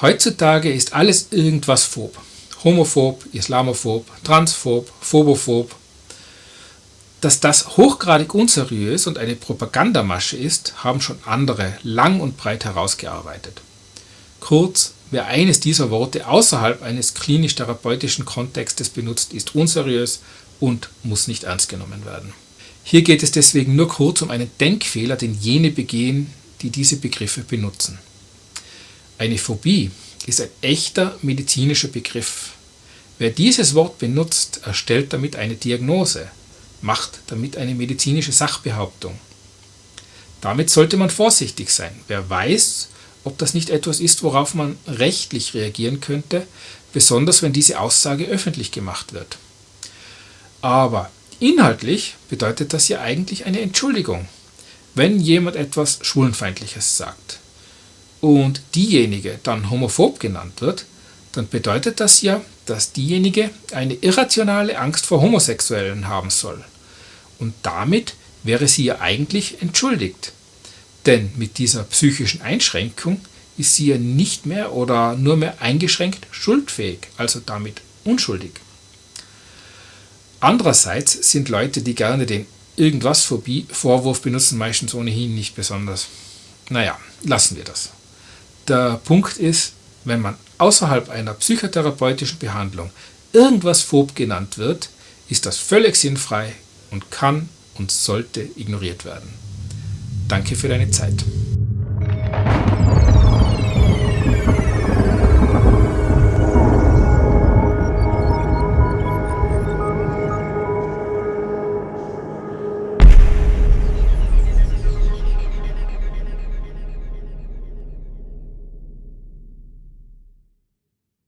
Heutzutage ist alles irgendwas phob. Homophob, Islamophob, Transphob, Phobophob. Dass das hochgradig unseriös und eine Propagandamasche ist, haben schon andere lang und breit herausgearbeitet. Kurz, wer eines dieser Worte außerhalb eines klinisch-therapeutischen Kontextes benutzt, ist unseriös und muss nicht ernst genommen werden. Hier geht es deswegen nur kurz um einen Denkfehler, den jene begehen, die diese Begriffe benutzen. Eine Phobie ist ein echter medizinischer Begriff. Wer dieses Wort benutzt, erstellt damit eine Diagnose, macht damit eine medizinische Sachbehauptung. Damit sollte man vorsichtig sein. Wer weiß, ob das nicht etwas ist, worauf man rechtlich reagieren könnte, besonders wenn diese Aussage öffentlich gemacht wird. Aber inhaltlich bedeutet das ja eigentlich eine Entschuldigung, wenn jemand etwas Schwulenfeindliches sagt und diejenige dann homophob genannt wird, dann bedeutet das ja, dass diejenige eine irrationale Angst vor Homosexuellen haben soll. Und damit wäre sie ja eigentlich entschuldigt. Denn mit dieser psychischen Einschränkung ist sie ja nicht mehr oder nur mehr eingeschränkt schuldfähig, also damit unschuldig. Andererseits sind Leute, die gerne den Irgendwas-Vorwurf benutzen, meistens ohnehin nicht besonders. Naja, lassen wir das. Der Punkt ist, wenn man außerhalb einer psychotherapeutischen Behandlung irgendwas phob genannt wird, ist das völlig sinnfrei und kann und sollte ignoriert werden. Danke für deine Zeit.